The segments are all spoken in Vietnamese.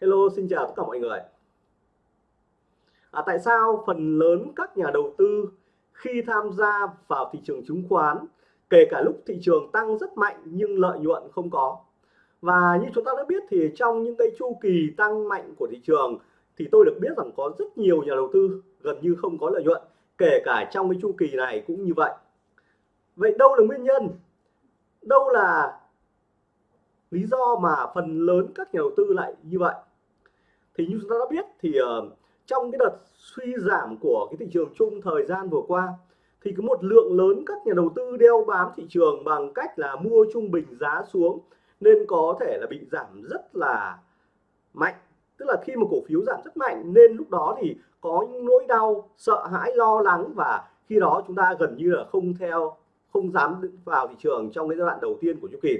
Hello xin chào tất cả mọi người. À, Tại sao phần lớn các nhà đầu tư khi tham gia vào thị trường chứng khoán kể cả lúc thị trường tăng rất mạnh nhưng lợi nhuận không có? Và như chúng ta đã biết thì trong những cái chu kỳ tăng mạnh của thị trường thì tôi được biết rằng có rất nhiều nhà đầu tư gần như không có lợi nhuận kể cả trong cái chu kỳ này cũng như vậy. Vậy đâu là nguyên nhân? Đâu là lý do mà phần lớn các nhà đầu tư lại như vậy? Thì như chúng ta đã biết thì uh, trong cái đợt suy giảm của cái thị trường chung thời gian vừa qua thì có một lượng lớn các nhà đầu tư đeo bám thị trường bằng cách là mua trung bình giá xuống nên có thể là bị giảm rất là mạnh. Tức là khi một cổ phiếu giảm rất mạnh nên lúc đó thì có những nỗi đau sợ hãi lo lắng và khi đó chúng ta gần như là không theo không dám vào thị trường trong cái giai đoạn đầu tiên của chu kỳ.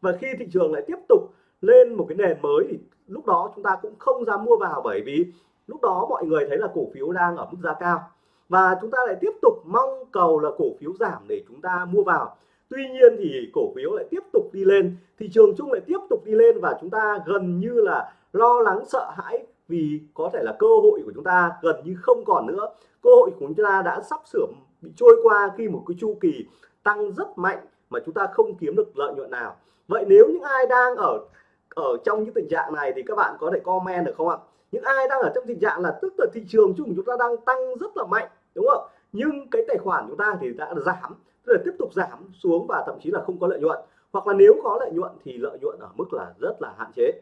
Và khi thị trường lại tiếp tục lên một cái nền mới thì lúc đó chúng ta cũng không dám mua vào bởi vì lúc đó mọi người thấy là cổ phiếu đang ở mức giá cao. Và chúng ta lại tiếp tục mong cầu là cổ phiếu giảm để chúng ta mua vào. Tuy nhiên thì cổ phiếu lại tiếp tục đi lên, thị trường chung lại tiếp tục đi lên và chúng ta gần như là lo lắng, sợ hãi vì có thể là cơ hội của chúng ta gần như không còn nữa. Cơ hội của chúng ta đã sắp sửa bị trôi qua khi một cái chu kỳ tăng rất mạnh mà chúng ta không kiếm được lợi nhuận nào. Vậy nếu những ai đang ở ở trong những tình trạng này thì các bạn có thể comment được không ạ? Những ai đang ở trong tình trạng là tức là thị trường chung chúng ta đang tăng rất là mạnh, đúng không nhưng cái tài khoản chúng ta thì đã giảm, tức là tiếp tục giảm xuống và thậm chí là không có lợi nhuận. Hoặc là nếu có lợi nhuận thì lợi nhuận ở mức là rất là hạn chế.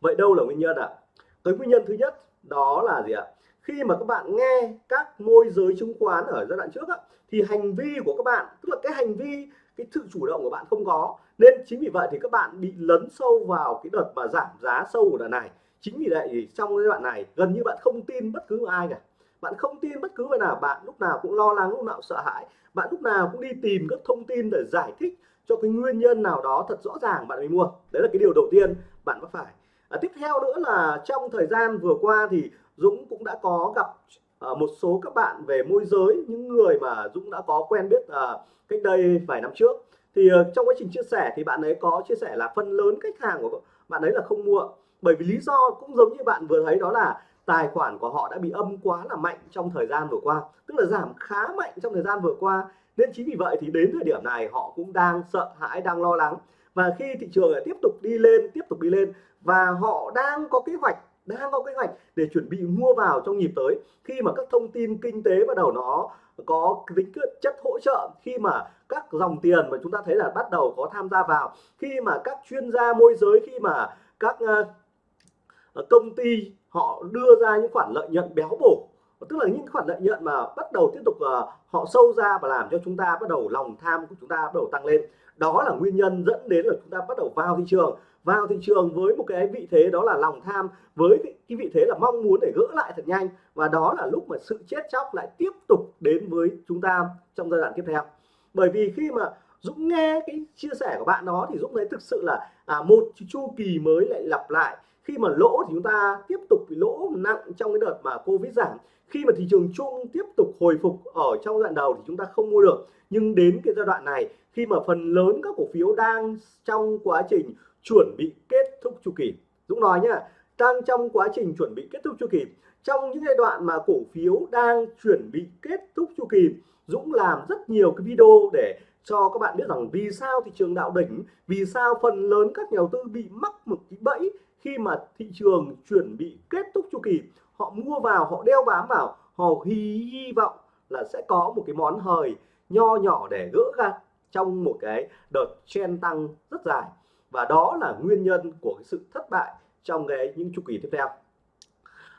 Vậy đâu là nguyên nhân ạ? À? cái nguyên nhân thứ nhất đó là gì ạ? Khi mà các bạn nghe các môi giới chứng khoán ở giai đoạn trước á, thì hành vi của các bạn tức là cái hành vi cái sự chủ động của bạn không có. Nên chính vì vậy thì các bạn bị lấn sâu vào cái đợt mà giảm giá sâu của đợt này. Chính vì vậy thì trong giai đoạn này gần như bạn không tin bất cứ ai cả. Bạn không tin bất cứ người nào bạn lúc nào cũng lo lắng lúc nào sợ hãi. Bạn lúc nào cũng đi tìm các thông tin để giải thích cho cái nguyên nhân nào đó thật rõ ràng bạn mới mua. Đấy là cái điều đầu tiên bạn có phải. À, tiếp theo nữa là trong thời gian vừa qua thì Dũng cũng đã có gặp uh, một số các bạn về môi giới những người mà Dũng đã có quen biết uh, cách đây vài năm trước. Thì uh, trong quá trình chia sẻ thì bạn ấy có chia sẻ là phần lớn khách hàng của bạn ấy là không mua. Bởi vì lý do cũng giống như bạn vừa thấy đó là tài khoản của họ đã bị âm quá là mạnh trong thời gian vừa qua tức là giảm khá mạnh trong thời gian vừa qua. Nên chính vì vậy thì đến thời điểm này họ cũng đang sợ hãi đang lo lắng. Và khi thị trường lại tiếp tục đi lên tiếp tục đi lên và họ đang có kế hoạch đang có kế hoạch để chuẩn bị mua vào trong nhịp tới. Khi mà các thông tin kinh tế bắt đầu nó có tính chất hỗ trợ khi mà các dòng tiền mà chúng ta thấy là bắt đầu có tham gia vào khi mà các chuyên gia môi giới khi mà các ờ, ờ, công ty họ đưa ra những khoản lợi nhuận béo bổ tức là những khoản lợi nhuận mà bắt đầu tiếp tục uh, họ sâu ra và làm cho chúng ta bắt đầu lòng tham của chúng ta bắt đầu tăng lên. Đó là nguyên nhân dẫn đến là chúng ta bắt đầu vào thị trường vào thị trường với một cái vị thế đó là lòng tham với cái vị thế là mong muốn để gỡ lại thật nhanh. Và đó là lúc mà sự chết chóc lại tiếp tục đến với chúng ta trong giai đoạn tiếp theo. Bởi vì khi mà Dũng nghe cái chia sẻ của bạn đó thì Dũng thấy thực sự là à, một chu kỳ mới lại lặp lại. Khi mà lỗ thì chúng ta tiếp tục bị lỗ nặng trong cái đợt mà Covid giảm. Khi mà thị trường chung tiếp tục hồi phục ở trong giai đoạn đầu thì chúng ta không mua được. Nhưng đến cái giai đoạn này khi mà phần lớn các cổ phiếu đang trong quá trình chuẩn bị kết thúc chu kỳ. Dũng nói nhá đang trong quá trình chuẩn bị kết thúc chu kỳ trong những giai đoạn mà cổ phiếu đang chuẩn bị kết thúc chu kỳ Dũng làm rất nhiều cái video để cho các bạn biết rằng vì sao thị trường đạo đỉnh vì sao phần lớn các nhà đầu tư bị mắc một cái bẫy khi mà thị trường chuẩn bị kết thúc chu kỳ. Họ mua vào họ đeo bám vào họ hy, hy vọng là sẽ có một cái món hời nho nhỏ để gỡ ra trong một cái đợt chen tăng rất dài và đó là nguyên nhân của cái sự thất bại trong cái những chu kỳ tiếp theo.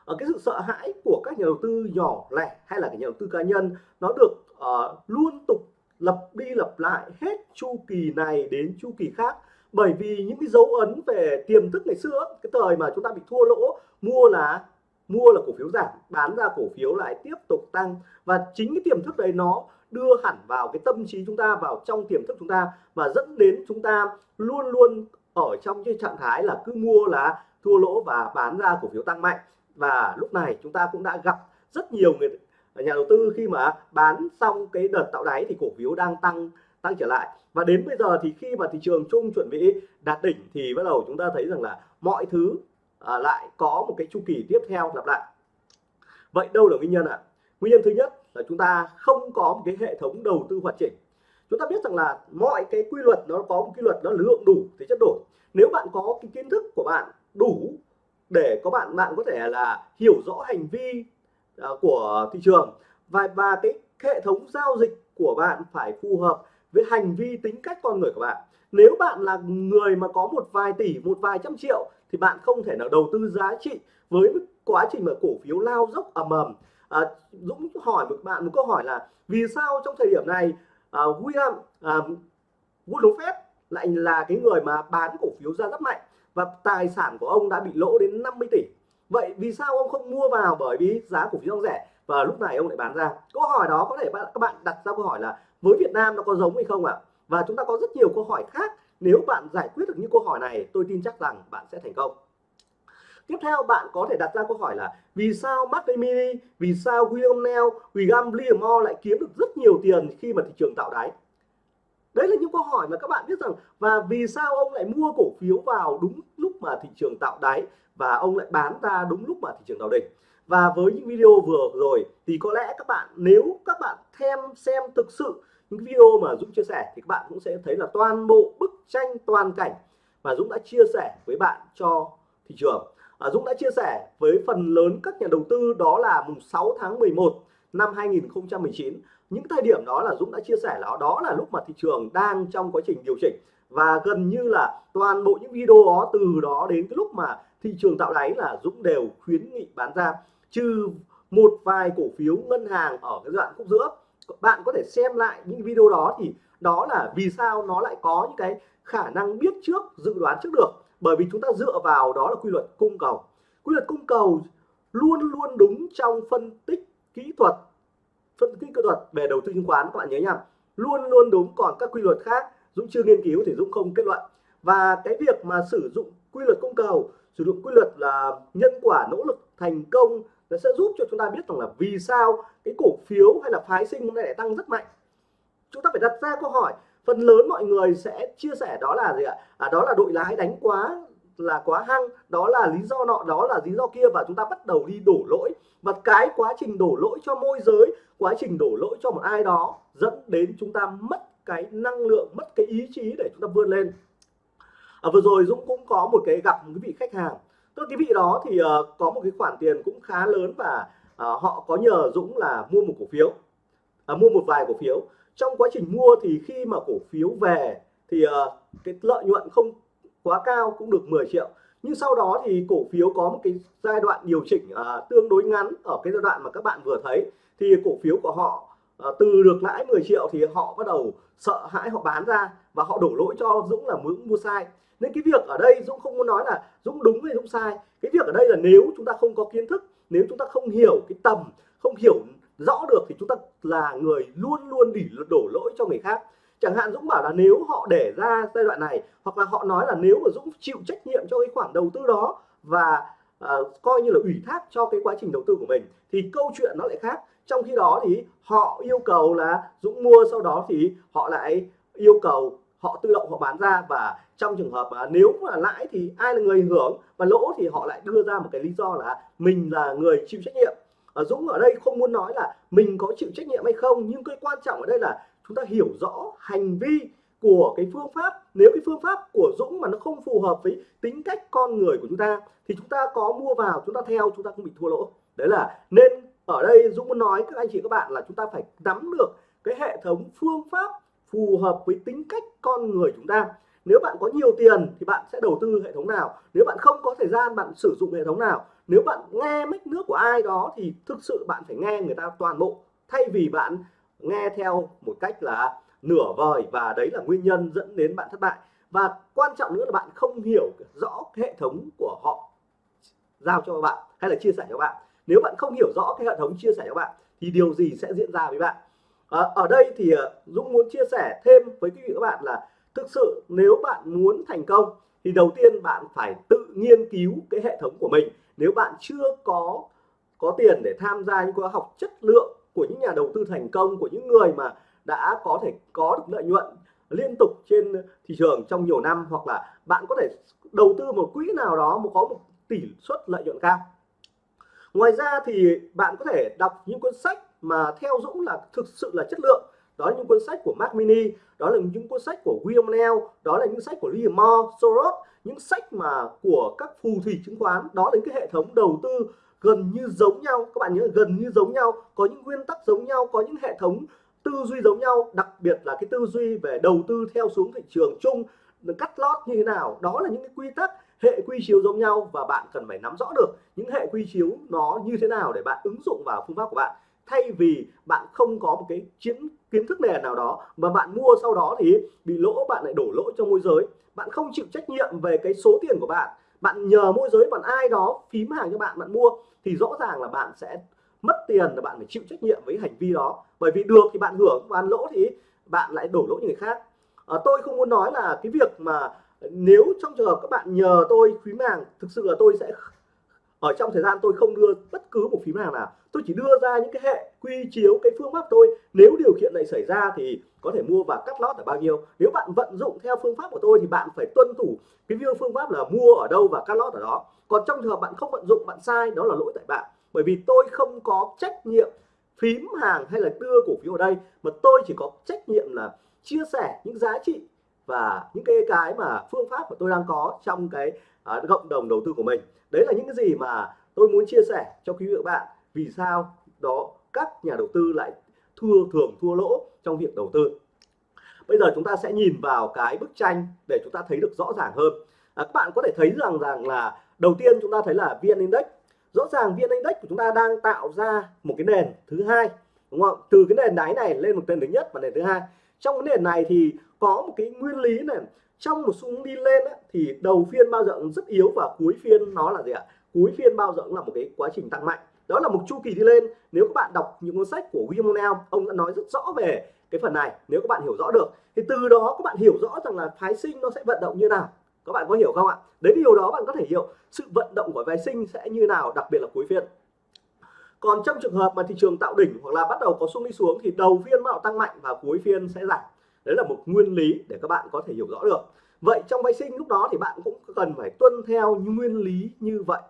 Ở cái sự sợ hãi của các nhà đầu tư nhỏ lẻ hay là cái nhà đầu tư cá nhân nó được uh, luôn tục lặp đi lặp lại hết chu kỳ này đến chu kỳ khác. Bởi vì những cái dấu ấn về tiềm thức ngày xưa cái thời mà chúng ta bị thua lỗ mua là mua là cổ phiếu giảm bán ra cổ phiếu lại tiếp tục tăng. Và chính cái tiềm thức đấy nó đưa hẳn vào cái tâm trí chúng ta vào trong tiềm thức chúng ta và dẫn đến chúng ta luôn luôn ở trong cái trạng thái là cứ mua là thua lỗ và bán ra cổ phiếu tăng mạnh. Và lúc này chúng ta cũng đã gặp rất nhiều người nhà đầu tư khi mà bán xong cái đợt tạo đáy thì cổ phiếu đang tăng tăng trở lại. Và đến bây giờ thì khi mà thị trường chung chuẩn bị đạt đỉnh thì bắt đầu chúng ta thấy rằng là mọi thứ à, lại có một cái chu kỳ tiếp theo lặp lại. Vậy đâu là nguyên nhân ạ? À? nguyên nhân thứ nhất là chúng ta không có một cái hệ thống đầu tư hoàn chỉnh. Chúng ta biết rằng là mọi cái quy luật nó có một quy luật nó lượng đủ thì chất đổi. Nếu bạn có cái kiến thức của bạn đủ để có bạn bạn có thể là hiểu rõ hành vi uh, của thị trường và và cái hệ thống giao dịch của bạn phải phù hợp với hành vi tính cách con người của bạn. Nếu bạn là người mà có một vài tỷ một vài trăm triệu thì bạn không thể nào đầu tư giá trị với quá trình mà cổ phiếu lao dốc ầm ầm à, Dũng hỏi một bạn một câu hỏi là vì sao trong thời điểm này à, William à, Warren Buffett lại là cái người mà bán cổ phiếu ra rất mạnh và tài sản của ông đã bị lỗ đến 50 tỷ? Vậy vì sao ông không mua vào bởi vì giá cổ phiếu rẻ và lúc này ông lại bán ra? Câu hỏi đó có thể các bạn đặt ra câu hỏi là với Việt Nam nó có giống hay không ạ? Và chúng ta có rất nhiều câu hỏi khác. Nếu bạn giải quyết được những câu hỏi này tôi tin chắc rằng bạn sẽ thành công tiếp theo bạn có thể đặt ra câu hỏi là vì sao Mark Mini vì sao William Neal William Livermore lại kiếm được rất nhiều tiền khi mà thị trường tạo đáy? Đấy là những câu hỏi mà các bạn biết rằng và vì sao ông lại mua cổ phiếu vào đúng lúc mà thị trường tạo đáy và ông lại bán ra đúng lúc mà thị trường tạo đỉnh? Và với những video vừa rồi thì có lẽ các bạn, nếu các bạn thêm xem thực sự những video mà Dũng chia sẻ thì các bạn cũng sẽ thấy là toàn bộ bức tranh toàn cảnh mà Dũng đã chia sẻ với bạn cho thị trường. À, Dũng đã chia sẻ với phần lớn các nhà đầu tư đó là mùng 6 tháng 11 năm 2019 những thời điểm đó là Dũng đã chia sẻ là đó là lúc mà thị trường đang trong quá trình điều chỉnh. Và gần như là toàn bộ những video đó, từ đó đến cái lúc mà thị trường tạo đáy là Dũng đều khuyến nghị bán ra. Trừ một vài cổ phiếu ngân hàng ở cái đoạn khúc giữa. Bạn có thể xem lại những video đó thì đó là vì sao nó lại có những cái khả năng biết trước, dự đoán trước được bởi vì chúng ta dựa vào đó là quy luật cung cầu. Quy luật cung cầu luôn luôn đúng trong phân tích kỹ thuật, phân tích kỹ thuật về đầu tư chứng khoán, các bạn nhớ nhá. Luôn luôn đúng, còn các quy luật khác, Dũng chưa nghiên cứu thì Dũng không kết luận. Và cái việc mà sử dụng quy luật cung cầu, sử dụng quy luật là nhân quả nỗ lực thành công, nó sẽ giúp cho chúng ta biết rằng là vì sao cái cổ phiếu hay là phái sinh hôm nay lại tăng rất mạnh. Chúng ta phải đặt ra câu hỏi phần lớn mọi người sẽ chia sẻ đó là gì ạ? À, đó là đội lái đánh quá là quá hăng đó là lý do nọ đó là lý do kia và chúng ta bắt đầu đi đổ lỗi. Và cái quá trình đổ lỗi cho môi giới quá trình đổ lỗi cho một ai đó dẫn đến chúng ta mất cái năng lượng mất cái ý chí để chúng ta vươn lên. À, vừa rồi Dũng cũng có một cái gặp một cái vị khách hàng. Tức cái vị đó thì uh, có một cái khoản tiền cũng khá lớn và uh, họ có nhờ Dũng là mua một cổ phiếu uh, mua một vài cổ phiếu trong quá trình mua thì khi mà cổ phiếu về thì uh, cái lợi nhuận không quá cao cũng được 10 triệu. Nhưng sau đó thì cổ phiếu có một cái giai đoạn điều chỉnh uh, tương đối ngắn ở cái giai đoạn mà các bạn vừa thấy. Thì cổ phiếu của họ uh, từ được lãi 10 triệu thì họ bắt đầu sợ hãi họ bán ra và họ đổ lỗi cho Dũng là Dũng mua sai. Nên cái việc ở đây Dũng không muốn nói là Dũng đúng hay Dũng sai. Cái việc ở đây là nếu chúng ta không có kiến thức nếu chúng ta không hiểu cái tầm không hiểu rõ được thì chúng ta là người luôn luôn đỉ đổ lỗi cho người khác. Chẳng hạn Dũng bảo là nếu họ để ra giai đoạn này hoặc là họ nói là nếu mà Dũng chịu trách nhiệm cho cái khoản đầu tư đó và uh, coi như là ủy thác cho cái quá trình đầu tư của mình thì câu chuyện nó lại khác. Trong khi đó thì họ yêu cầu là Dũng mua sau đó thì họ lại yêu cầu họ tự động họ bán ra. Và trong trường hợp mà nếu mà lãi thì ai là người hưởng và lỗ thì họ lại đưa ra một cái lý do là mình là người chịu trách nhiệm. Ờ, Dũng ở đây không muốn nói là mình có chịu trách nhiệm hay không, nhưng cái quan trọng ở đây là chúng ta hiểu rõ hành vi của cái phương pháp. Nếu cái phương pháp của Dũng mà nó không phù hợp với tính cách con người của chúng ta, thì chúng ta có mua vào, chúng ta theo, chúng ta không bị thua lỗ. Đấy là, nên ở đây Dũng muốn nói các anh chị các bạn là chúng ta phải nắm được cái hệ thống phương pháp phù hợp với tính cách con người chúng ta nếu bạn có nhiều tiền thì bạn sẽ đầu tư hệ thống nào? Nếu bạn không có thời gian bạn sử dụng hệ thống nào? Nếu bạn nghe mách nước của ai đó thì thực sự bạn phải nghe người ta toàn bộ thay vì bạn nghe theo một cách là nửa vời và đấy là nguyên nhân dẫn đến bạn thất bại. Và quan trọng nữa là bạn không hiểu rõ hệ thống của họ giao cho bạn hay là chia sẻ cho bạn. Nếu bạn không hiểu rõ cái hệ thống chia sẻ cho bạn thì điều gì sẽ diễn ra với bạn? À, ở đây thì ờ, Dũng muốn chia sẻ thêm với quý vị các bạn là thực sự, nếu bạn muốn thành công, thì đầu tiên bạn phải tự nghiên cứu cái hệ thống của mình. Nếu bạn chưa có có tiền để tham gia những khóa học chất lượng của những nhà đầu tư thành công, của những người mà đã có thể có được lợi nhuận liên tục trên thị trường trong nhiều năm, hoặc là bạn có thể đầu tư một quỹ nào đó mà có một tỷ suất lợi nhuận cao. Ngoài ra thì bạn có thể đọc những cuốn sách mà theo Dũng là thực sự là chất lượng đó là những cuốn sách của Mark Mini, đó là những cuốn sách của William Neal đó là những sách của Liam Moore Soros những sách mà của các phù thủy chứng khoán. Đó là những cái hệ thống đầu tư gần như giống nhau. Các bạn nhớ gần như giống nhau, có những nguyên tắc giống nhau, có những hệ thống tư duy giống nhau. Đặc biệt là cái tư duy về đầu tư theo xuống thị trường chung, cắt lót như thế nào. Đó là những cái quy tắc, hệ quy chiếu giống nhau và bạn cần phải nắm rõ được những hệ quy chiếu nó như thế nào để bạn ứng dụng vào phương pháp của bạn thay vì bạn không có một cái chiến kiến thức nền nào đó mà bạn mua sau đó thì bị lỗ bạn lại đổ lỗ cho môi giới. Bạn không chịu trách nhiệm về cái số tiền của bạn. Bạn nhờ môi giới bạn ai đó phím hàng cho bạn bạn mua thì rõ ràng là bạn sẽ mất tiền là bạn phải chịu trách nhiệm với hành vi đó. Bởi vì được thì bạn hưởng bạn lỗ thì bạn lại đổ lỗ người khác. À, tôi không muốn nói là cái việc mà nếu trong trường hợp các bạn nhờ tôi phím hàng thực sự là tôi sẽ ở trong thời gian tôi không đưa bất cứ một phím hàng nào, tôi chỉ đưa ra những cái hệ quy chiếu, cái phương pháp tôi nếu điều kiện này xảy ra thì có thể mua và cắt lót ở bao nhiêu. Nếu bạn vận dụng theo phương pháp của tôi thì bạn phải tuân thủ cái phương pháp là mua ở đâu và cắt lót ở đó. Còn trong trường hợp bạn không vận dụng, bạn sai, đó là lỗi tại bạn. Bởi vì tôi không có trách nhiệm phím hàng hay là đưa cổ phiếu ở đây, mà tôi chỉ có trách nhiệm là chia sẻ những giá trị và những cái cái mà phương pháp mà tôi đang có trong cái uh, cộng đồng đầu tư của mình đấy là những cái gì mà tôi muốn chia sẻ cho quý vị và các bạn. Vì sao đó các nhà đầu tư lại thua thường thua lỗ trong việc đầu tư? Bây giờ chúng ta sẽ nhìn vào cái bức tranh để chúng ta thấy được rõ ràng hơn. À, các bạn có thể thấy rằng rằng là đầu tiên chúng ta thấy là vn index. Rõ ràng vn index của chúng ta đang tạo ra một cái nền thứ hai đúng không? Từ cái nền đáy này lên một nền thứ nhất và nền thứ hai trong cái nền này thì có một cái nguyên lý này. Trong một xu hướng đi lên ấy, thì đầu phiên bao giờ rất yếu và cuối phiên nó là gì ạ? Cuối phiên bao giờ cũng là một cái quá trình tăng mạnh. Đó là một chu kỳ đi lên. Nếu các bạn đọc những cuốn sách của William O'Neill ông đã nói rất rõ về cái phần này nếu các bạn hiểu rõ được. Thì từ đó các bạn hiểu rõ rằng là phái sinh nó sẽ vận động như nào. Các bạn có hiểu không ạ? Đấy điều đó bạn có thể hiểu sự vận động của phái sinh sẽ như nào đặc biệt là cuối phiên còn trong trường hợp mà thị trường tạo đỉnh hoặc là bắt đầu có xung đi xuống thì đầu phiên bắt đầu tăng mạnh và cuối phiên sẽ giảm. Đấy là một nguyên lý để các bạn có thể hiểu rõ được. Vậy trong phái sinh lúc đó thì bạn cũng cần phải tuân theo những nguyên lý như vậy.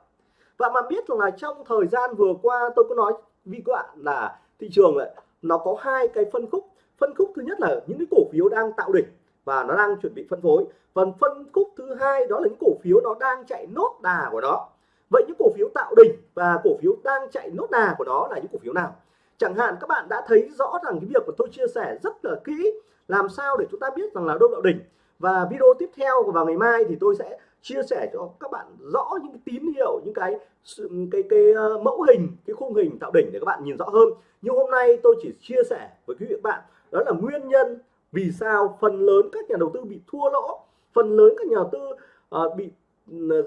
Và mà biết rằng là trong thời gian vừa qua, tôi có nói với các bạn là thị trường lại nó có hai cái phân khúc. Phân khúc thứ nhất là những cái cổ phiếu đang tạo đỉnh và nó đang chuẩn bị phân phối. Phần phân khúc thứ hai đó là những cổ phiếu nó đang chạy nốt đà của nó vậy những cổ phiếu tạo đỉnh và cổ phiếu đang chạy nốt đà của nó là những cổ phiếu nào? Chẳng hạn các bạn đã thấy rõ rằng cái việc mà tôi chia sẻ rất là kỹ làm sao để chúng ta biết rằng là đâu tạo đỉnh. Và video tiếp theo vào ngày mai thì tôi sẽ chia sẻ cho các bạn rõ những cái tín hiệu những cái cái cái uh, mẫu hình cái khung hình tạo đỉnh để các bạn nhìn rõ hơn. Nhưng hôm nay tôi chỉ chia sẻ với quý vị các bạn đó là nguyên nhân vì sao phần lớn các nhà đầu tư bị thua lỗ phần lớn các nhà đầu tư uh, bị uh,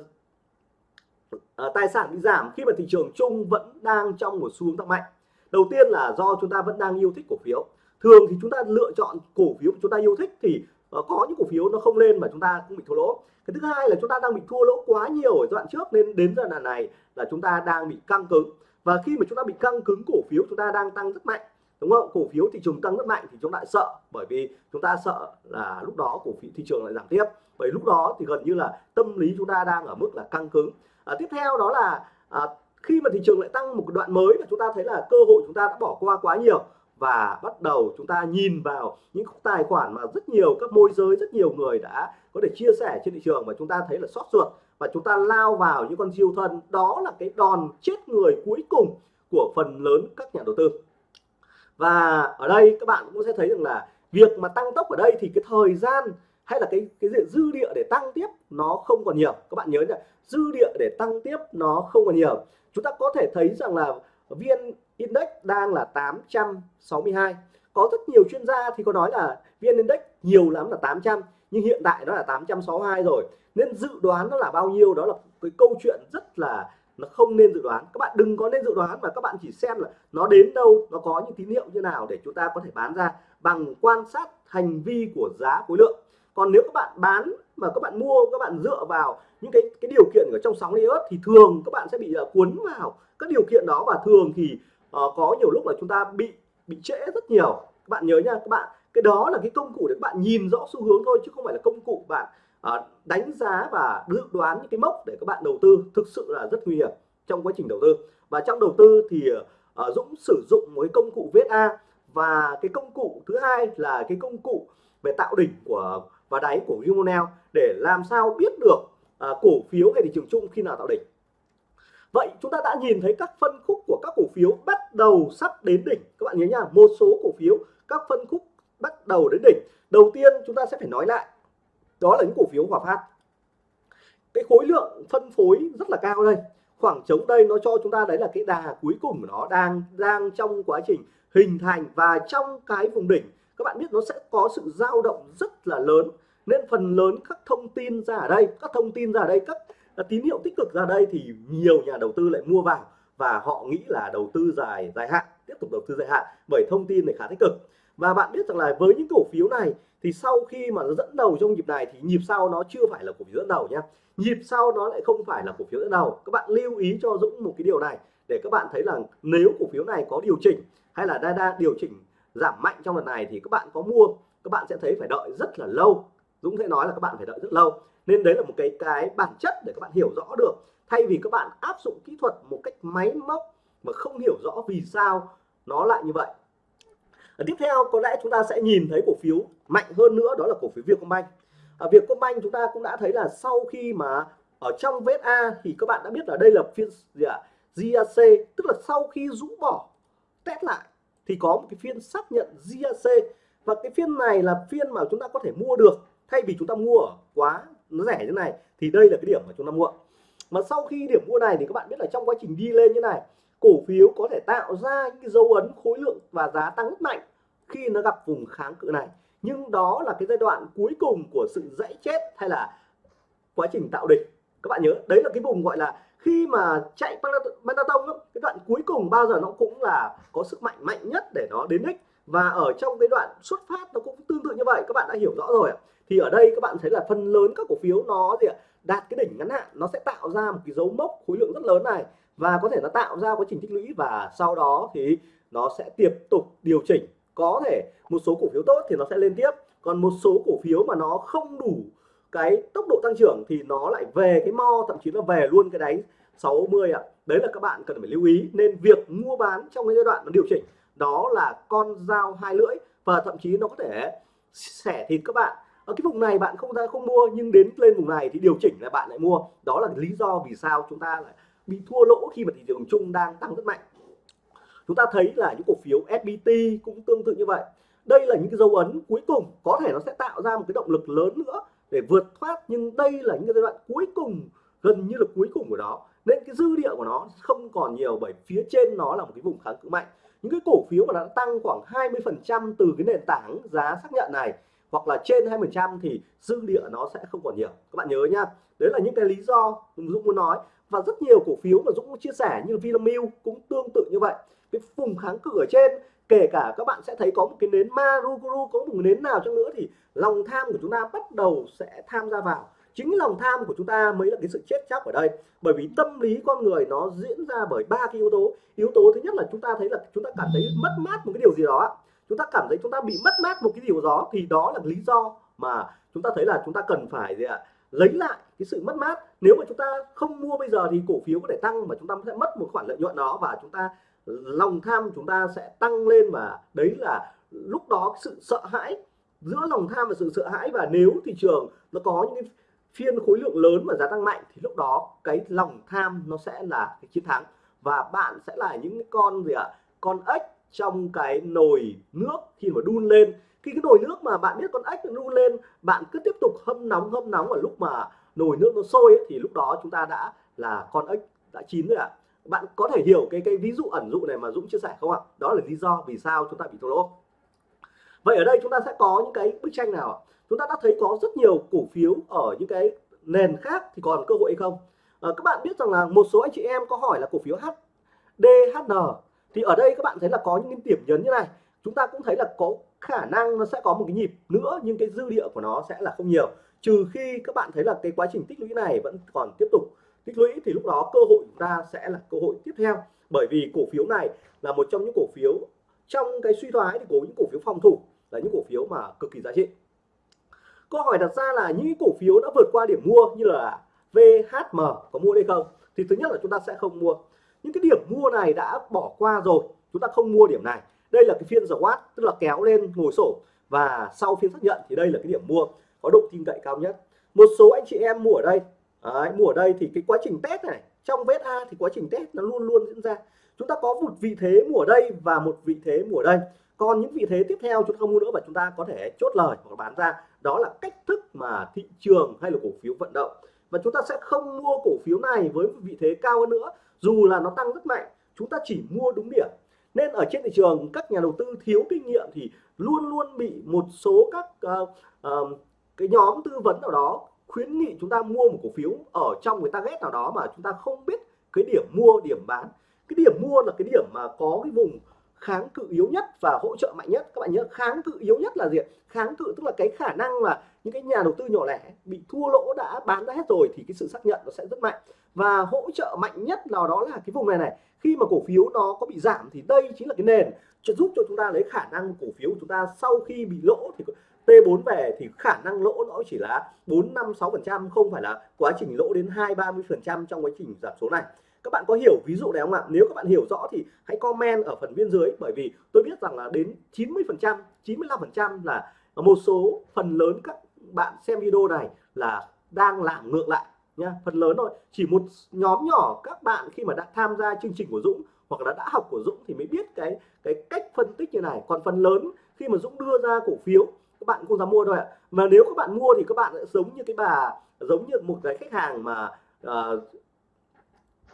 uh, tài sản bị giảm khi mà thị trường chung vẫn đang trong một xu hướng tăng mạnh đầu tiên là do chúng ta vẫn đang yêu thích cổ phiếu thường thì chúng ta lựa chọn cổ phiếu chúng ta yêu thích thì uh, có những cổ phiếu nó không lên mà chúng ta cũng bị thua lỗ cái thứ hai là chúng ta đang bị thua lỗ quá nhiều ở giai đoạn trước nên đến giai đoạn này là chúng ta đang bị căng cứng và khi mà chúng ta bị căng cứng cổ phiếu chúng ta đang tăng rất mạnh đúng không cổ phiếu thị trường tăng rất mạnh thì chúng ta sợ bởi vì chúng ta sợ là lúc đó cổ phiếu thị trường lại giảm tiếp bởi lúc đó thì gần như là tâm lý chúng ta đang ở mức là căng cứng à, tiếp theo đó là à, khi mà thị trường lại tăng một đoạn mới và chúng ta thấy là cơ hội chúng ta đã bỏ qua quá nhiều và bắt đầu chúng ta nhìn vào những tài khoản mà rất nhiều các môi giới rất nhiều người đã có thể chia sẻ trên thị trường và chúng ta thấy là sót ruột và chúng ta lao vào những con siêu thân. Đó là cái đòn chết người cuối cùng của phần lớn các nhà đầu tư. Và ở đây các bạn cũng sẽ thấy rằng là việc mà tăng tốc ở đây thì cái thời gian hay là cái cái dư địa để tăng tiếp nó không còn nhiều. Các bạn nhớ nhá, dư địa để tăng tiếp nó không còn nhiều. Chúng ta có thể thấy rằng là viên index đang là 862 có rất nhiều chuyên gia thì có nói là viên index nhiều lắm là 800 nhưng hiện tại nó là 862 rồi. Nên dự đoán nó là bao nhiêu đó là cái câu chuyện rất là, nó không nên dự đoán. Các bạn đừng có nên dự đoán mà các bạn chỉ xem là nó đến đâu, nó có những tín hiệu như nào để chúng ta có thể bán ra bằng quan sát hành vi của giá khối lượng còn nếu các bạn bán mà các bạn mua các bạn dựa vào những cái cái điều kiện ở trong sóng iốt thì thường các bạn sẽ bị uh, cuốn vào các điều kiện đó. Và thường thì uh, có nhiều lúc là chúng ta bị bị trễ rất nhiều. Các bạn nhớ nha các bạn cái đó là cái công cụ để các bạn nhìn rõ xu hướng thôi chứ không phải là công cụ bạn uh, đánh giá và dự đoán những cái mốc để các bạn đầu tư. Thực sự là rất nguy hiểm trong quá trình đầu tư. Và trong đầu tư thì uh, Dũng sử dụng một cái công cụ VSA và cái công cụ thứ hai là cái công cụ về tạo đỉnh của và đáy của Vimonel để làm sao biết được à, cổ phiếu hay thị trường chung khi nào tạo đỉnh. Vậy chúng ta đã nhìn thấy các phân khúc của các cổ phiếu bắt đầu sắp đến đỉnh. Các bạn nhớ nha một số cổ phiếu các phân khúc bắt đầu đến đỉnh. Đầu tiên chúng ta sẽ phải nói lại đó là những cổ phiếu Hòa Phát. Cái khối lượng phân phối rất là cao đây. Khoảng trống đây nó cho chúng ta đấy là cái đà cuối cùng của nó đang đang trong quá trình hình thành và trong cái vùng đỉnh các bạn biết nó sẽ có sự dao động rất là lớn. Nên phần lớn các thông tin ra ở đây, các thông tin ra ở đây, các tín hiệu tích cực ra đây thì nhiều nhà đầu tư lại mua vào và họ nghĩ là đầu tư dài dài hạn, tiếp tục đầu tư dài hạn bởi thông tin này khá tích cực. Và bạn biết rằng là với những cổ phiếu này thì sau khi mà nó dẫn đầu trong nhịp này thì nhịp sau nó chưa phải là cổ phiếu dẫn đầu nhé nhịp sau nó lại không phải là cổ phiếu dẫn đầu. Các bạn lưu ý cho Dũng một cái điều này để các bạn thấy là nếu cổ phiếu này có điều chỉnh hay là đa đa điều chỉnh giảm mạnh trong lần này thì các bạn có mua các bạn sẽ thấy phải đợi rất là lâu. Dũng sẽ nói là các bạn phải đợi rất lâu. Nên đấy là một cái cái bản chất để các bạn hiểu rõ được. Thay vì các bạn áp dụng kỹ thuật một cách máy móc mà không hiểu rõ vì sao nó lại như vậy. À, tiếp theo có lẽ chúng ta sẽ nhìn thấy cổ phiếu mạnh hơn nữa đó là cổ phiếu Vietcombank. À, Vietcombank chúng ta cũng đã thấy là sau khi mà ở trong vết A thì các bạn đã biết là đây là phiên gì ạ? À? GAC tức là sau khi rũ bỏ test lại thì có một cái phiên xác nhận GAC và cái phiên này là phiên mà chúng ta có thể mua được thay vì chúng ta mua ở quá nó rẻ như này, thì đây là cái điểm mà chúng ta mua. Mà sau khi điểm mua này thì các bạn biết là trong quá trình đi lên như này, cổ phiếu có thể tạo ra những cái dấu ấn khối lượng và giá tăng rất mạnh khi nó gặp vùng kháng cự này. Nhưng đó là cái giai đoạn cuối cùng của sự dãy chết hay là quá trình tạo đỉnh. Các bạn nhớ, đấy là cái vùng gọi là khi mà chạy marathon cái đoạn cuối cùng bao giờ nó cũng là có sức mạnh mạnh nhất để nó đến đích và ở trong cái đoạn xuất phát nó cũng tương tự như vậy, các bạn đã hiểu rõ rồi thì ở đây các bạn thấy là phần lớn các cổ phiếu nó gì ạ, đạt cái đỉnh ngắn hạn, nó sẽ tạo ra một cái dấu mốc khối lượng rất lớn này. Và có thể nó tạo ra quá trình tích lũy và sau đó thì nó sẽ tiếp tục điều chỉnh. Có thể một số cổ phiếu tốt thì nó sẽ lên tiếp, còn một số cổ phiếu mà nó không đủ cái tốc độ tăng trưởng thì nó lại về cái mo, thậm chí là về luôn cái đáy 60 ạ. Đấy là các bạn cần phải lưu ý. Nên việc mua bán trong cái giai đoạn nó điều chỉnh, đó là con dao hai lưỡi và thậm chí nó có thể xẻ thịt các bạn. Ở cái vùng này bạn không ra không mua, nhưng đến lên vùng này thì điều chỉnh là bạn lại mua. Đó là lý do vì sao chúng ta lại bị thua lỗ khi mà thị trường chung đang tăng rất mạnh. Chúng ta thấy là những cổ phiếu FPT cũng tương tự như vậy. Đây là những cái dấu ấn cuối cùng. Có thể nó sẽ tạo ra một cái động lực lớn nữa để vượt thoát, nhưng đây là những cái giai đoạn cuối cùng, gần như là cuối cùng của nó nên cái dư địa của nó không còn nhiều bởi phía trên nó là một cái vùng kháng cự mạnh. Những cái cổ phiếu mà đã tăng khoảng 20 phần trăm từ cái nền tảng giá xác nhận này hoặc là trên 20 phần trăm thì dư địa nó sẽ không còn nhiều. Các bạn nhớ nhá đấy là những cái lý do Dũng muốn nói. Và rất nhiều cổ phiếu mà Dũng chia sẻ như Vinamilk cũng tương tự như vậy. Cái vùng kháng cự ở trên, kể cả các bạn sẽ thấy có một cái nến Maruguru, có một nến nào chăng nữa thì lòng tham của chúng ta bắt đầu sẽ tham gia vào chính lòng tham của chúng ta mới là cái sự chết chóc ở đây. Bởi vì tâm lý con người nó diễn ra bởi ba cái yếu tố. Yếu tố thứ nhất là chúng ta thấy là chúng ta cảm thấy mất mát một cái điều gì đó chúng ta cảm thấy chúng ta bị mất mát một cái điều đó thì đó là lý do mà chúng ta thấy là chúng ta cần phải gì ạ, lấy lại cái sự mất mát. Nếu mà chúng ta không mua bây giờ thì cổ phiếu có thể tăng mà chúng ta sẽ mất một khoản lợi nhuận đó và chúng ta, lòng tham chúng ta sẽ tăng lên và đấy là lúc đó sự sợ hãi, giữa lòng tham và sự sợ hãi. Và nếu thị trường nó có những cái phiên khối lượng lớn và giá tăng mạnh thì lúc đó cái lòng tham nó sẽ là cái chiến thắng. Và bạn sẽ là những con gì ạ? À? con ếch trong cái nồi nước khi mà đun lên. Khi cái nồi nước mà bạn biết con ếch đun lên bạn cứ tiếp tục hâm nóng hâm nóng ở lúc mà nồi nước nó sôi ấy, thì lúc đó chúng ta đã là con ếch đã chín rồi ạ. À. bạn có thể hiểu cái cái ví dụ ẩn dụ này mà Dũng chia sẻ không ạ? Đó là lý do vì sao chúng ta bị thua lỗ. Vậy ở đây chúng ta sẽ có những cái bức tranh nào chúng ta đã thấy có rất nhiều cổ phiếu ở những cái nền khác thì còn cơ hội hay không? À, các bạn biết rằng là một số anh chị em có hỏi là cổ phiếu HDHN thì ở đây các bạn thấy là có những điểm nhấn như này. Chúng ta cũng thấy là có khả năng nó sẽ có một cái nhịp nữa nhưng cái dư địa của nó sẽ là không nhiều. Trừ khi các bạn thấy là cái quá trình tích lũy này vẫn còn tiếp tục tích lũy thì lúc đó cơ hội chúng ta sẽ là cơ hội tiếp theo. Bởi vì cổ phiếu này là một trong những cổ phiếu trong cái suy thoái thì có những cổ phiếu phòng thủ là những cổ phiếu mà cực kỳ giá trị câu hỏi đặt ra là những cổ phiếu đã vượt qua điểm mua như là VHM có mua đây không? Thì thứ nhất là chúng ta sẽ không mua. Những cái điểm mua này đã bỏ qua rồi chúng ta không mua điểm này. Đây là cái phiên dầu watt tức là kéo lên ngồi sổ. Và sau phiên xác nhận thì đây là cái điểm mua có độ tin cậy cao nhất. Một số anh chị em mua ở đây. Đấy, mua ở đây thì cái quá trình test này trong vết a thì quá trình test nó luôn luôn diễn ra. Chúng ta có một vị thế mua ở đây và một vị thế mua ở đây. Còn những vị thế tiếp theo chúng ta không mua nữa và chúng ta có thể chốt lời hoặc bán ra đó là cách thức mà thị trường hay là cổ phiếu vận động. Và chúng ta sẽ không mua cổ phiếu này với vị thế cao hơn nữa dù là nó tăng rất mạnh chúng ta chỉ mua đúng điểm. Nên ở trên thị trường các nhà đầu tư thiếu kinh nghiệm thì luôn luôn bị một số các uh, uh, cái nhóm tư vấn nào đó khuyến nghị chúng ta mua một cổ phiếu ở trong người ta ghét nào đó mà chúng ta không biết cái điểm mua điểm bán. Cái điểm mua là cái điểm mà có cái vùng kháng cự yếu nhất và hỗ trợ mạnh nhất. Các bạn nhớ kháng cự yếu nhất là gì kháng cự tức là cái khả năng là những cái nhà đầu tư nhỏ lẻ bị thua lỗ đã bán ra hết rồi thì cái sự xác nhận nó sẽ rất mạnh. Và hỗ trợ mạnh nhất nào đó là cái vùng này này. Khi mà cổ phiếu nó có bị giảm thì đây chính là cái nền giúp cho chúng ta lấy khả năng cổ phiếu của chúng ta sau khi bị lỗ thì T4 về thì khả năng lỗ nó chỉ là 4 5 6 phần trăm, không phải là quá trình lỗ đến 2 30 phần trăm trong quá trình giảm số này các bạn có hiểu ví dụ này không ạ? Nếu các bạn hiểu rõ thì hãy comment ở phần bên dưới bởi vì tôi biết rằng là đến 90 phần trăm 95 phần trăm là một số phần lớn các bạn xem video này là đang làm ngược lại nha phần lớn thôi. Chỉ một nhóm nhỏ các bạn khi mà đã tham gia chương trình của Dũng hoặc là đã học của Dũng thì mới biết cái cái cách phân tích như này. Còn phần lớn khi mà Dũng đưa ra cổ phiếu các bạn không dám mua đâu ạ. Mà nếu các bạn mua thì các bạn sẽ giống như cái bà giống như một cái khách hàng mà uh,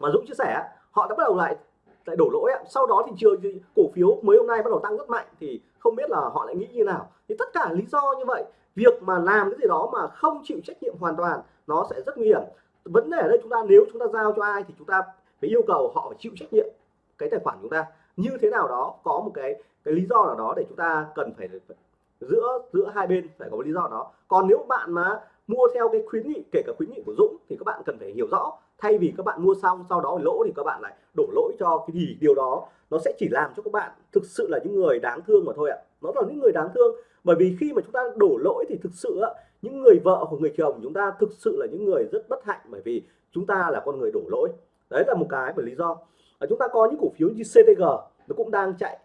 mà Dũng chia sẻ họ đã bắt đầu lại lại đổ lỗi sau đó thì trường thì cổ phiếu mới hôm nay bắt đầu tăng rất mạnh thì không biết là họ lại nghĩ như nào. Thì tất cả lý do như vậy, việc mà làm cái gì đó mà không chịu trách nhiệm hoàn toàn, nó sẽ rất nguy hiểm. Vấn đề ở đây chúng ta, nếu chúng ta giao cho ai thì chúng ta phải yêu cầu họ phải chịu trách nhiệm cái tài khoản chúng ta. Như thế nào đó, có một cái cái lý do nào đó để chúng ta cần phải giữa giữa hai bên phải có lý do đó. Còn nếu bạn mà mua theo cái khuyến nghị, kể cả khuyến nghị của Dũng thì các bạn cần phải hiểu rõ thay vì các bạn mua xong, sau đó lỗ thì các bạn lại đổ lỗi cho cái gì? Điều đó nó sẽ chỉ làm cho các bạn thực sự là những người đáng thương mà thôi ạ. Nó là những người đáng thương, bởi vì khi mà chúng ta đổ lỗi thì thực sự những người vợ hoặc người chồng chúng ta thực sự là những người rất bất hạnh, bởi vì chúng ta là con người đổ lỗi. Đấy là một cái bởi lý do. Ở chúng ta có những cổ phiếu như CTG nó cũng đang chạy.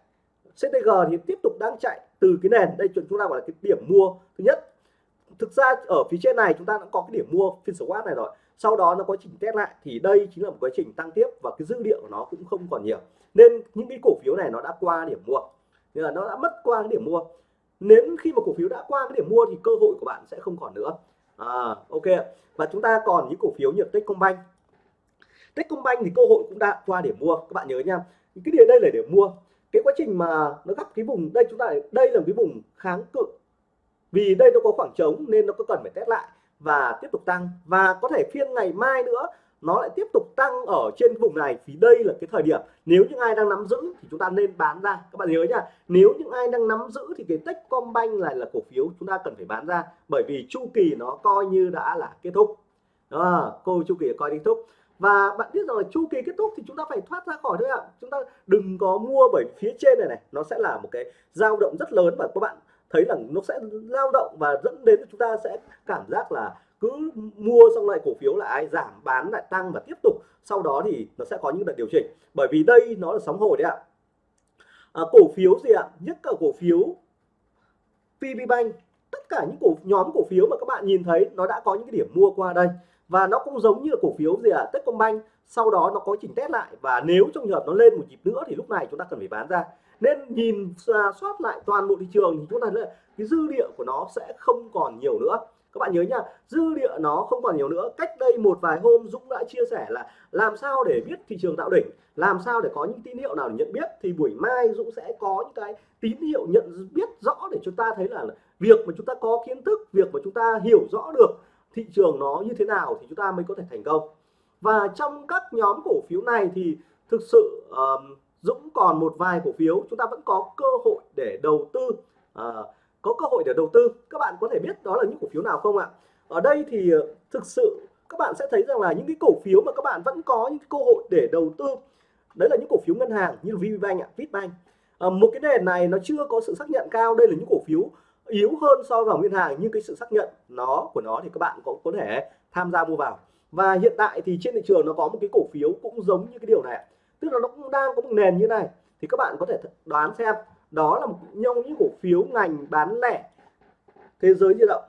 CTG thì tiếp tục đang chạy từ cái nền. Đây chúng ta gọi là cái điểm mua thứ nhất. Thực ra ở phía trên này chúng ta đã có cái điểm mua phiên SWOT này rồi sau đó nó có trình test lại thì đây chính là một quá trình tăng tiếp và cái dữ liệu của nó cũng không còn nhiều. Nên những cái cổ phiếu này nó đã qua điểm mua. Nghĩa là nó đã mất qua cái điểm mua. Nếu khi mà cổ phiếu đã qua cái điểm mua thì cơ hội của bạn sẽ không còn nữa. À, ok. Và chúng ta còn những cổ phiếu như Techcombank. Techcombank thì cơ hội cũng đã qua điểm mua. Các bạn nhớ nha. Cái điều đây là điểm mua. Cái quá trình mà nó gặp cái vùng đây chúng ta đây là cái vùng kháng cự. Vì đây nó có khoảng trống nên nó có cần phải test lại và tiếp tục tăng. Và có thể phiên ngày mai nữa nó lại tiếp tục tăng ở trên vùng này. Thì đây là cái thời điểm nếu những ai đang nắm giữ thì chúng ta nên bán ra. Các bạn nhớ nha nếu những ai đang nắm giữ thì cái Techcombank này là cổ phiếu chúng ta cần phải bán ra. Bởi vì chu kỳ nó coi như đã là kết thúc. Đó, cô chu kỳ coi kết thúc. Và bạn biết rằng là chu kỳ kết thúc thì chúng ta phải thoát ra khỏi thôi ạ. Chúng ta đừng có mua bởi phía trên này này nó sẽ là một cái dao động rất lớn. Và các bạn thấy là nó sẽ lao động và dẫn đến chúng ta sẽ cảm giác là cứ mua xong lại cổ phiếu lại giảm bán lại tăng và tiếp tục. Sau đó thì nó sẽ có những đợt điều chỉnh. Bởi vì đây nó là sóng hồi đấy ạ. À, cổ phiếu gì ạ? Nhất cả cổ phiếu PB Bank. Tất cả những cổ nhóm cổ phiếu mà các bạn nhìn thấy nó đã có những cái điểm mua qua đây. Và nó cũng giống như là cổ phiếu gì ạ? Techcombank. Sau đó nó có chỉnh test lại. Và nếu trong trường hợp nó lên một nhịp nữa thì lúc này chúng ta cần phải bán ra nên nhìn ra soát lại toàn bộ thị trường thì chúng ta thấy cái dư địa của nó sẽ không còn nhiều nữa. Các bạn nhớ nha dư địa nó không còn nhiều nữa. Cách đây một vài hôm Dũng đã chia sẻ là làm sao để biết thị trường tạo đỉnh làm sao để có những tín hiệu nào để nhận biết. Thì buổi mai Dũng sẽ có những cái tín hiệu nhận biết rõ để chúng ta thấy là việc mà chúng ta có kiến thức việc mà chúng ta hiểu rõ được thị trường nó như thế nào thì chúng ta mới có thể thành công. Và trong các nhóm cổ phiếu này thì thực sự uh, Dũng còn một vài cổ phiếu. Chúng ta vẫn có cơ hội để đầu tư. À, có cơ hội để đầu tư. Các bạn có thể biết đó là những cổ phiếu nào không ạ? Ở đây thì ờ, thực sự các bạn sẽ thấy rằng là những cái cổ phiếu mà các bạn vẫn có những cơ hội để đầu tư đấy là những cổ phiếu ngân hàng như VPBank ạ, Vietbank à, một cái nền này nó chưa có sự xác nhận cao. Đây là những cổ phiếu yếu hơn so với ngân hàng nhưng cái sự xác nhận nó của nó thì các bạn cũng có thể tham gia mua vào. Và hiện tại thì trên thị trường nó có một cái cổ phiếu cũng giống như cái điều này tức là nó cũng đang có một nền như này. Thì các bạn có thể đoán xem đó là một trong những cổ phiếu ngành bán lẻ thế giới di động.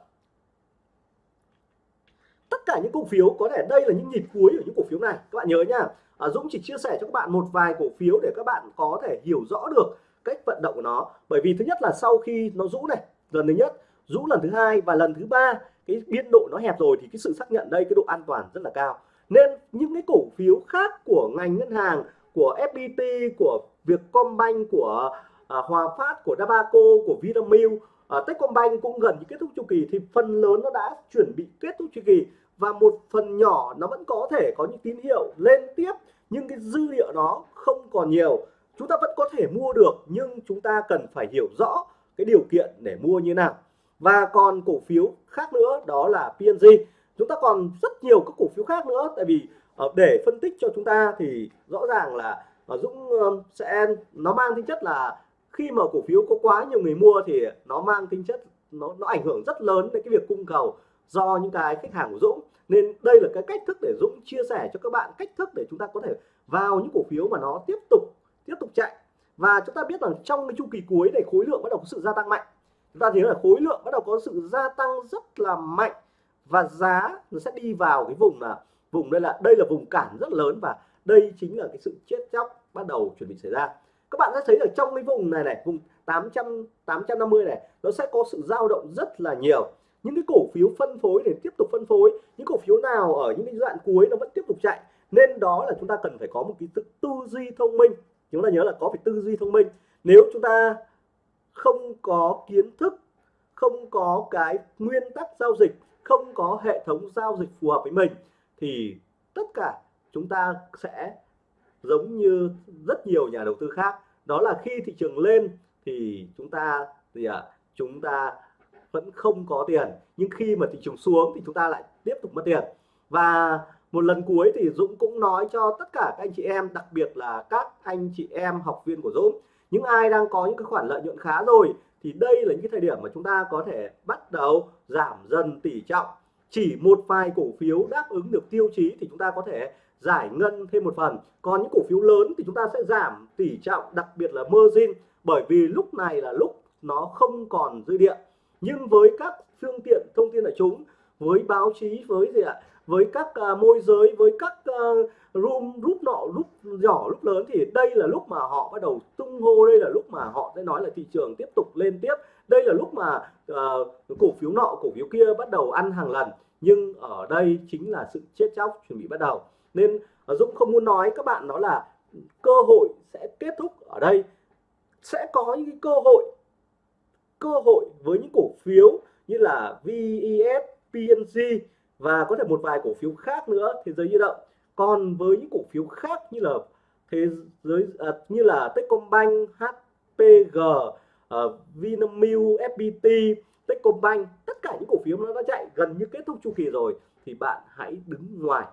Tất cả những cổ phiếu có thể đây là những nhịp cuối của những cổ phiếu này. Các bạn nhớ nhá à, Dũng chỉ chia sẻ cho các bạn một vài cổ phiếu để các bạn có thể hiểu rõ được cách vận động của nó. Bởi vì thứ nhất là sau khi nó rũ này lần thứ nhất rũ lần thứ hai và lần thứ ba cái biên độ nó hẹp rồi thì cái sự xác nhận đây cái độ an toàn rất là cao. Nên những cái cổ phiếu khác của ngành ngân hàng của FPT của Vietcombank của à, Hòa Phát của Dabaco của Vinamilk. À, Techcombank cũng gần như kết thúc chu kỳ thì phần lớn nó đã chuẩn bị kết thúc chu kỳ. Và một phần nhỏ nó vẫn có thể có những tín hiệu lên tiếp nhưng cái dư liệu đó không còn nhiều. Chúng ta vẫn có thể mua được nhưng chúng ta cần phải hiểu rõ cái điều kiện để mua như nào. Và còn cổ phiếu khác nữa đó là PNG chúng ta còn rất nhiều các cổ phiếu khác nữa tại vì Ờ, để phân tích cho chúng ta thì rõ ràng là ờ, Dũng sẽ, nó mang tính chất là khi mà cổ phiếu có quá nhiều người mua thì nó mang tính chất, nó nó ảnh hưởng rất lớn đến cái việc cung cầu do những cái khách hàng của Dũng. Nên đây là cái cách thức để Dũng chia sẻ cho các bạn, cách thức để chúng ta có thể vào những cổ phiếu mà nó tiếp tục tiếp tục chạy. Và chúng ta biết rằng trong cái chu kỳ cuối này, khối lượng bắt đầu có sự gia tăng mạnh. Chúng ta thấy là khối lượng bắt đầu có sự gia tăng rất là mạnh và giá nó sẽ đi vào cái vùng là vùng đây là đây là vùng cản rất lớn và đây chính là cái sự chết chóc bắt đầu chuẩn bị xảy ra. Các bạn sẽ thấy ở trong cái vùng này này, vùng 800 850 này, nó sẽ có sự dao động rất là nhiều. Những cái cổ phiếu phân phối để tiếp tục phân phối, những cổ phiếu nào ở những cái đoạn cuối nó vẫn tiếp tục chạy. Nên đó là chúng ta cần phải có một cái tư duy thông minh. Chúng ta nhớ là có phải tư duy thông minh. Nếu chúng ta không có kiến thức, không có cái nguyên tắc giao dịch, không có hệ thống giao dịch phù hợp với mình thì tất cả chúng ta sẽ giống như rất nhiều nhà đầu tư khác. Đó là khi thị trường lên thì chúng ta thì à, chúng ta vẫn không có tiền. Nhưng khi mà thị trường xuống thì chúng ta lại tiếp tục mất tiền. Và một lần cuối thì Dũng cũng nói cho tất cả các anh chị em đặc biệt là các anh chị em học viên của Dũng. Những ai đang có những cái khoản lợi nhuận khá rồi thì đây là những cái thời điểm mà chúng ta có thể bắt đầu giảm dần tỷ trọng chỉ một vài cổ phiếu đáp ứng được tiêu chí thì chúng ta có thể giải ngân thêm một phần. Còn những cổ phiếu lớn thì chúng ta sẽ giảm tỷ trọng đặc biệt là margin bởi vì lúc này là lúc nó không còn dư địa. Nhưng với các phương tiện thông tin đại chúng với báo chí với gì ạ? Với các uh, môi giới với các uh, room rút nọ rút nhỏ lúc lớn thì đây là lúc mà họ bắt đầu tung hô đây là lúc mà họ sẽ nói là thị trường tiếp tục lên tiếp đây là lúc mà uh, cổ phiếu nọ cổ phiếu kia bắt đầu ăn hàng lần nhưng ở đây chính là sự chết chóc chuẩn bị bắt đầu. Nên uh, Dũng không muốn nói các bạn đó là cơ hội sẽ kết thúc ở đây. Sẽ có những cơ hội cơ hội với những cổ phiếu như là VES, PNG và có thể một vài cổ phiếu khác nữa thế giới di động. Còn với những cổ phiếu khác như là thế giới à, như là Techcombank, HPG, uh, Vinamilk, FPT, Techcombank tất cả những cổ phiếu nó đã chạy gần như kết thúc chu kỳ rồi thì bạn hãy đứng ngoài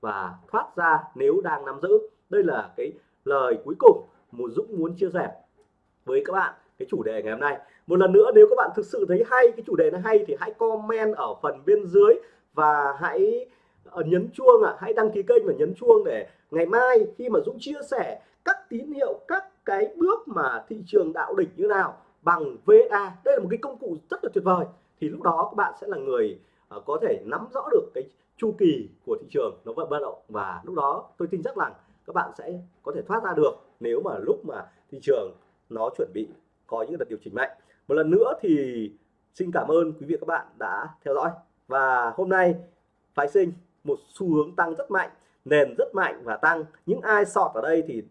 và thoát ra nếu đang nắm giữ. Đây là cái lời cuối cùng một Dũng muốn chia sẻ với các bạn cái chủ đề ngày hôm nay. Một lần nữa nếu các bạn thực sự thấy hay cái chủ đề nó hay thì hãy comment ở phần bên dưới và hãy ờ, nhấn chuông ạ. À, hãy đăng ký kênh và nhấn chuông để ngày mai khi mà Dũng chia sẻ các tín hiệu các cái bước mà thị trường đạo đỉnh như nào bằng VA đây là một cái công cụ rất là tuyệt vời. Thì lúc đó các bạn sẽ là người uh, có thể nắm rõ được cái chu kỳ của thị trường nó vận bất động. Và lúc đó tôi tin chắc rằng các bạn sẽ có thể thoát ra được nếu mà lúc mà thị trường nó chuẩn bị có những đợt điều chỉnh mạnh. Một lần nữa thì xin cảm ơn quý vị các bạn đã theo dõi. Và hôm nay phái sinh một xu hướng tăng rất mạnh nền rất mạnh và tăng. Những ai sọt ở đây thì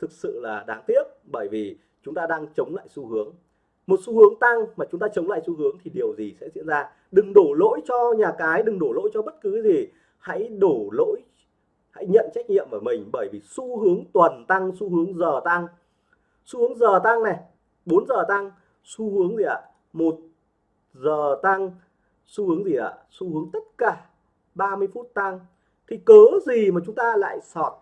thực sự là đáng tiếc bởi vì chúng ta đang chống lại xu hướng. Một xu hướng tăng mà chúng ta chống lại xu hướng thì điều gì sẽ diễn ra? Đừng đổ lỗi cho nhà cái, đừng đổ lỗi cho bất cứ gì. Hãy đổ lỗi, hãy nhận trách nhiệm của mình bởi vì xu hướng tuần tăng, xu hướng giờ tăng. Xu hướng giờ tăng này 4 giờ tăng, xu hướng gì ạ? Một giờ tăng, xu hướng gì ạ? Xu hướng tất cả 30 phút tăng. Thì cớ gì mà chúng ta lại sọt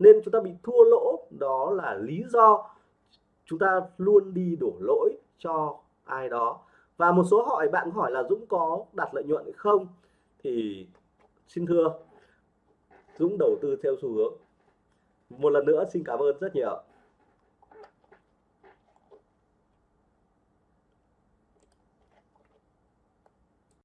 nên chúng ta bị thua lỗ. Đó là lý do chúng ta luôn đi đổ lỗi cho ai đó. Và một số hỏi, bạn hỏi là Dũng có đạt lợi nhuận hay không? Thì xin thưa, Dũng đầu tư theo xu hướng. Một lần nữa xin cảm ơn rất nhiều